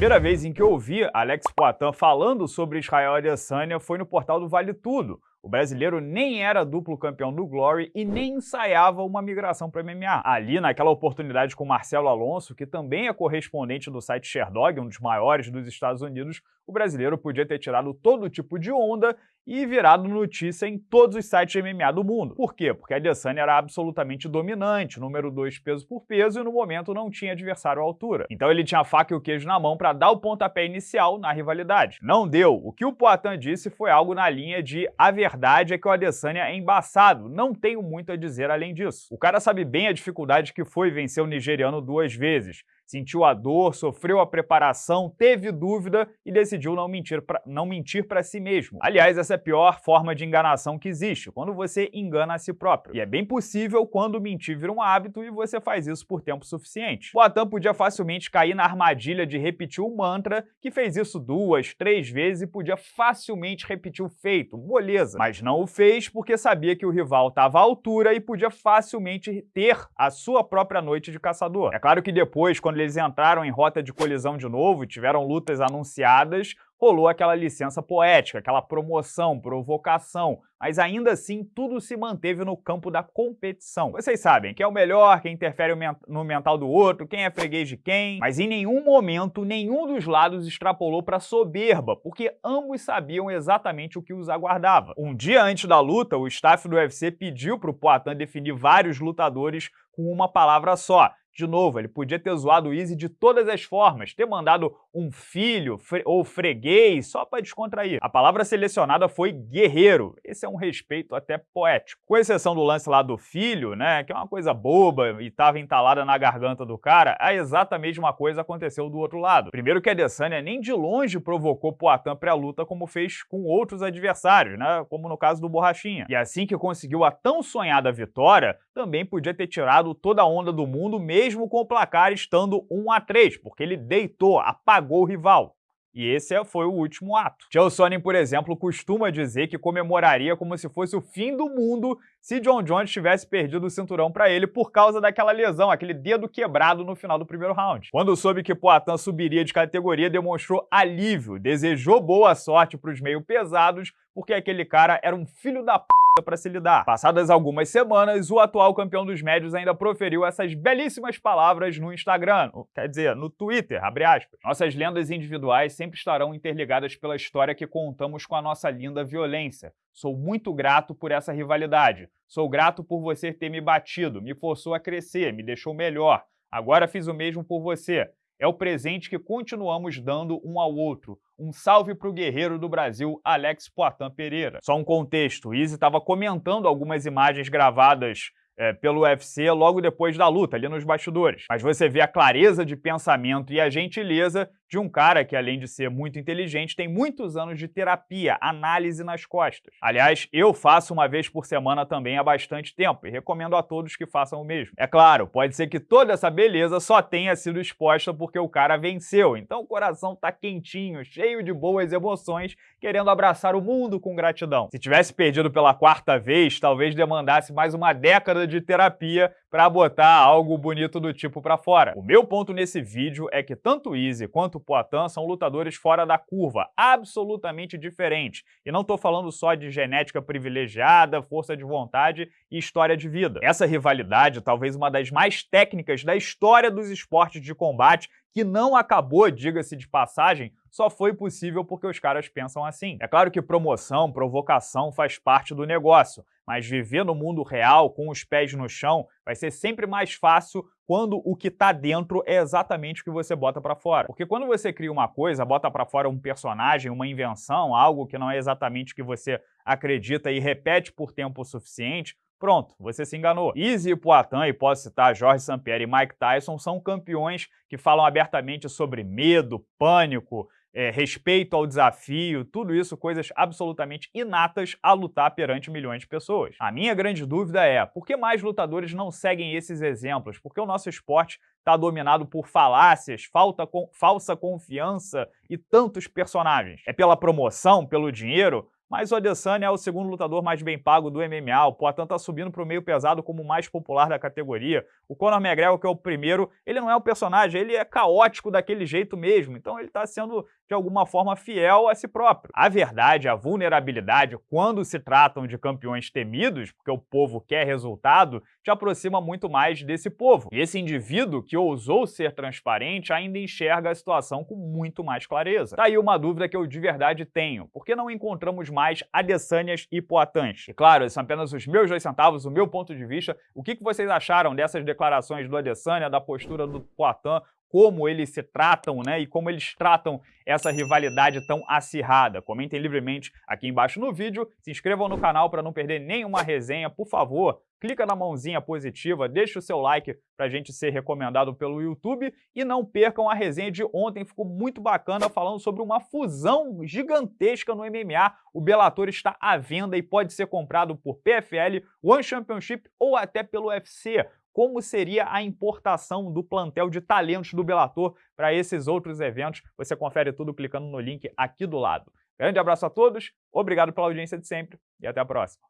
primeira vez em que eu ouvi Alex Poitin falando sobre Israel Adesanya foi no portal do Vale Tudo. O brasileiro nem era duplo campeão do Glory e nem ensaiava uma migração para MMA. Ali, naquela oportunidade com Marcelo Alonso, que também é correspondente do site Sherdog, um dos maiores dos Estados Unidos, o brasileiro podia ter tirado todo tipo de onda e virado notícia em todos os sites de MMA do mundo. Por quê? Porque a Adesanya era absolutamente dominante, número 2 peso por peso, e no momento não tinha adversário à altura. Então ele tinha a faca e o queijo na mão para dar o pontapé inicial na rivalidade. Não deu. O que o Poitin disse foi algo na linha de a verdade é que o Adesanya é embaçado, não tenho muito a dizer além disso. O cara sabe bem a dificuldade que foi vencer o nigeriano duas vezes sentiu a dor, sofreu a preparação, teve dúvida e decidiu não mentir pra, não mentir para si mesmo. Aliás, essa é a pior forma de enganação que existe, quando você engana a si próprio. E é bem possível quando mentir vira um hábito e você faz isso por tempo suficiente. O Atan podia facilmente cair na armadilha de repetir o mantra, que fez isso duas, três vezes e podia facilmente repetir o feito, moleza. Mas não o fez porque sabia que o rival estava à altura e podia facilmente ter a sua própria noite de caçador. É claro que depois, quando eles entraram em rota de colisão de novo tiveram lutas anunciadas, rolou aquela licença poética, aquela promoção, provocação, mas ainda assim tudo se manteve no campo da competição. Vocês sabem quem é o melhor, quem interfere no mental do outro, quem é freguês de quem, mas em nenhum momento nenhum dos lados extrapolou para soberba, porque ambos sabiam exatamente o que os aguardava. Um dia antes da luta, o staff do UFC pediu para o definir vários lutadores com uma palavra só, de novo, ele podia ter zoado o Easy de todas as formas, ter mandado um filho fre ou freguês só para descontrair. A palavra selecionada foi guerreiro. Esse é um respeito até poético. Com exceção do lance lá do filho, né, que é uma coisa boba e estava entalada na garganta do cara, a exata mesma coisa aconteceu do outro lado. Primeiro que a Adesanya nem de longe provocou Poatan pré-luta como fez com outros adversários, né, como no caso do Borrachinha. E assim que conseguiu a tão sonhada vitória, também podia ter tirado toda a onda do mundo mesmo com o placar estando 1 a 3, porque ele deitou, apagou o rival. E esse foi o último ato. Chael Sonnen, por exemplo, costuma dizer que comemoraria como se fosse o fim do mundo se John Jones tivesse perdido o cinturão para ele por causa daquela lesão, aquele dedo quebrado no final do primeiro round. Quando soube que Poatan subiria de categoria, demonstrou alívio, desejou boa sorte para os meio pesados, porque aquele cara era um filho da p para se lidar. Passadas algumas semanas, o atual campeão dos médios ainda proferiu essas belíssimas palavras no Instagram, quer dizer, no Twitter, abre aspas. Nossas lendas individuais sempre estarão interligadas pela história que contamos com a nossa linda violência. Sou muito grato por essa rivalidade. Sou grato por você ter me batido, me forçou a crescer, me deixou melhor. Agora fiz o mesmo por você. É o presente que continuamos dando um ao outro. Um salve para o guerreiro do Brasil, Alex Poitin Pereira. Só um contexto, Izzy estava comentando algumas imagens gravadas é, pelo UFC logo depois da luta, ali nos bastidores. Mas você vê a clareza de pensamento e a gentileza de um cara que, além de ser muito inteligente, tem muitos anos de terapia, análise nas costas. Aliás, eu faço uma vez por semana também há bastante tempo e recomendo a todos que façam o mesmo. É claro, pode ser que toda essa beleza só tenha sido exposta porque o cara venceu, então o coração tá quentinho, cheio de boas emoções, querendo abraçar o mundo com gratidão. Se tivesse perdido pela quarta vez, talvez demandasse mais uma década de terapia para botar algo bonito do tipo para fora. O meu ponto nesse vídeo é que tanto Easy quanto o Poitin são lutadores fora da curva, absolutamente diferentes. E não estou falando só de genética privilegiada, força de vontade e história de vida. Essa rivalidade, talvez uma das mais técnicas da história dos esportes de combate, que não acabou, diga-se de passagem, só foi possível porque os caras pensam assim. É claro que promoção, provocação faz parte do negócio, mas viver no mundo real, com os pés no chão, vai ser sempre mais fácil quando o que está dentro é exatamente o que você bota para fora. Porque quando você cria uma coisa, bota para fora um personagem, uma invenção, algo que não é exatamente o que você acredita e repete por tempo suficiente, Pronto, você se enganou. E Poitin, e posso citar Jorge St. e Mike Tyson, são campeões que falam abertamente sobre medo, pânico, é, respeito ao desafio, tudo isso coisas absolutamente inatas a lutar perante milhões de pessoas. A minha grande dúvida é, por que mais lutadores não seguem esses exemplos? Porque o nosso esporte está dominado por falácias, falta com, falsa confiança e tantos personagens. É pela promoção, pelo dinheiro? Mas o Adesanya é o segundo lutador mais bem pago do MMA, o Poatan tá subindo pro meio pesado como o mais popular da categoria. O Conor McGregor, que é o primeiro, ele não é o personagem, ele é caótico daquele jeito mesmo, então ele tá sendo de alguma forma fiel a si próprio. A verdade, a vulnerabilidade, quando se tratam de campeões temidos, porque o povo quer resultado, te aproxima muito mais desse povo. E esse indivíduo que ousou ser transparente ainda enxerga a situação com muito mais clareza. Tá aí uma dúvida que eu de verdade tenho. Por que não encontramos mais Adesanyas e Poatãs? E claro, esses são apenas os meus dois centavos, o meu ponto de vista. O que vocês acharam dessas declarações do Adesanya, da postura do Poatan? Como eles se tratam, né, e como eles tratam essa rivalidade tão acirrada. Comentem livremente aqui embaixo no vídeo, se inscrevam no canal para não perder nenhuma resenha, por favor, clica na mãozinha positiva, deixa o seu like para a gente ser recomendado pelo YouTube e não percam a resenha de ontem, ficou muito bacana falando sobre uma fusão gigantesca no MMA. O Bellator está à venda e pode ser comprado por PFL, One Championship ou até pelo UFC como seria a importação do plantel de talentos do Bellator para esses outros eventos. Você confere tudo clicando no link aqui do lado. Grande abraço a todos, obrigado pela audiência de sempre e até a próxima.